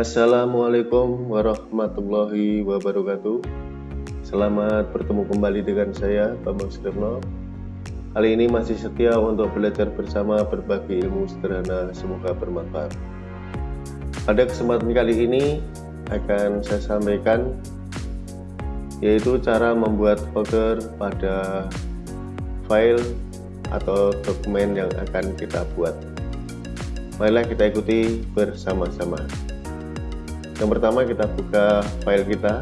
Assalamualaikum warahmatullahi wabarakatuh. Selamat bertemu kembali dengan saya Bambang Sudipno Kali ini masih setia untuk belajar bersama berbagi ilmu sederhana. Semoga bermanfaat. Pada kesempatan kali ini akan saya sampaikan yaitu cara membuat folder pada file atau dokumen yang akan kita buat. Marilah kita ikuti bersama-sama yang pertama kita buka file kita.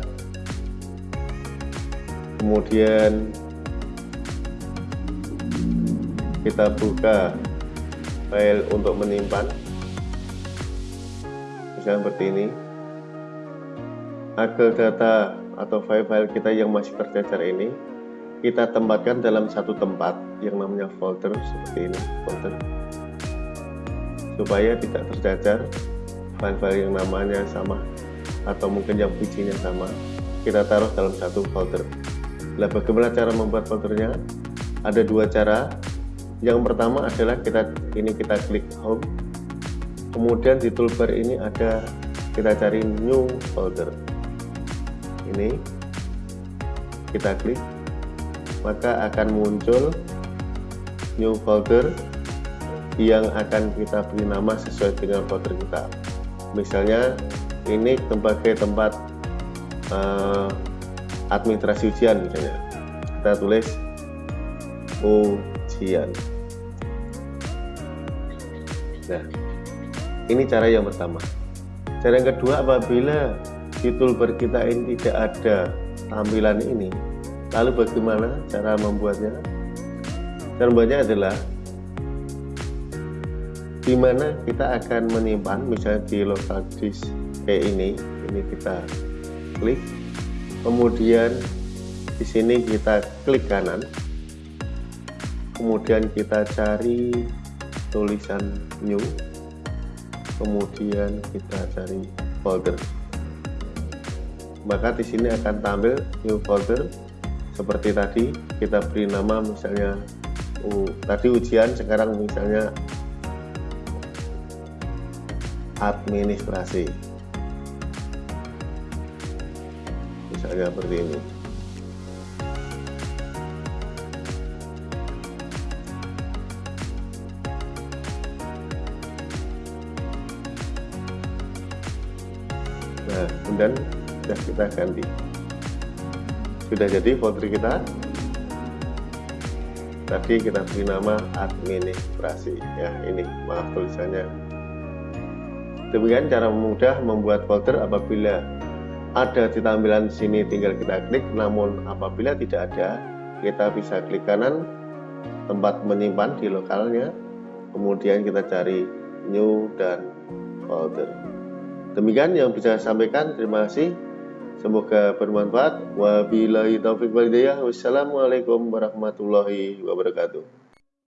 Kemudian kita buka file untuk menyimpan. Misalnya seperti ini. Agar data atau file-file kita yang masih tercecer ini kita tempatkan dalam satu tempat yang namanya folder seperti ini folder. Supaya tidak tercecer file-file yang namanya sama atau mungkin yang bijinya sama kita taruh dalam satu folder. Nah bagaimana cara membuat foldernya? Ada dua cara. Yang pertama adalah kita ini kita klik home. Kemudian di toolbar ini ada kita cari new folder. Ini kita klik. Maka akan muncul new folder yang akan kita beri nama sesuai dengan folder kita misalnya ini sebagai tempat uh, administrasi ujian misalnya. Kita tulis ujian. Nah ini cara yang pertama. Cara yang kedua apabila di toolbar kita ini tidak ada tampilan ini lalu bagaimana cara membuatnya? Cara membuatnya adalah di mana kita akan menyimpan misalnya di local disk ini ini kita klik. Kemudian di sini kita klik kanan. Kemudian kita cari tulisan new. Kemudian kita cari folder. Maka di sini akan tampil new folder. Seperti tadi kita beri nama misalnya uh, tadi ujian sekarang misalnya administrasi. Misalnya seperti ini. Nah kemudian sudah kita ganti. Sudah jadi folder kita. Tadi kita beri nama administrasi. Ya ini maaf tulisannya Demikian cara mudah membuat folder apabila ada di tampilan sini tinggal kita klik namun apabila tidak ada kita bisa klik kanan tempat menyimpan di lokalnya kemudian kita cari new dan folder. Demikian yang bisa saya sampaikan terima kasih. Semoga bermanfaat. Wabillahi taufiq walhidayah wassalamualaikum warahmatullahi wabarakatuh